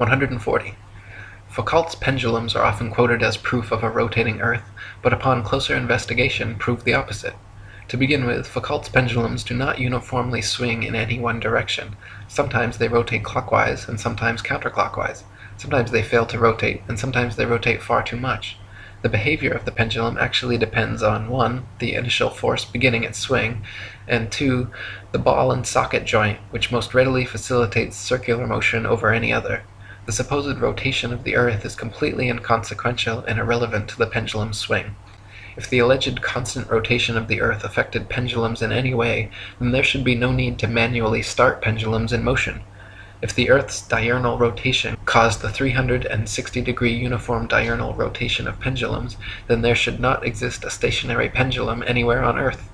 140. Foucault's pendulums are often quoted as proof of a rotating earth, but upon closer investigation prove the opposite. To begin with, Foucault's pendulums do not uniformly swing in any one direction. Sometimes they rotate clockwise and sometimes counterclockwise. Sometimes they fail to rotate, and sometimes they rotate far too much. The behavior of the pendulum actually depends on (1) the initial force beginning its swing, and (2) the ball and socket joint, which most readily facilitates circular motion over any other. The supposed rotation of the earth is completely inconsequential and irrelevant to the pendulum's swing. If the alleged constant rotation of the earth affected pendulums in any way, then there should be no need to manually start pendulums in motion. If the earth's diurnal rotation caused the 360 degree uniform diurnal rotation of pendulums, then there should not exist a stationary pendulum anywhere on earth.